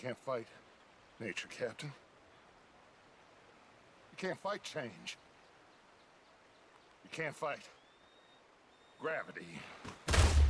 can't fight nature, Captain. You can't fight change. You can't fight gravity.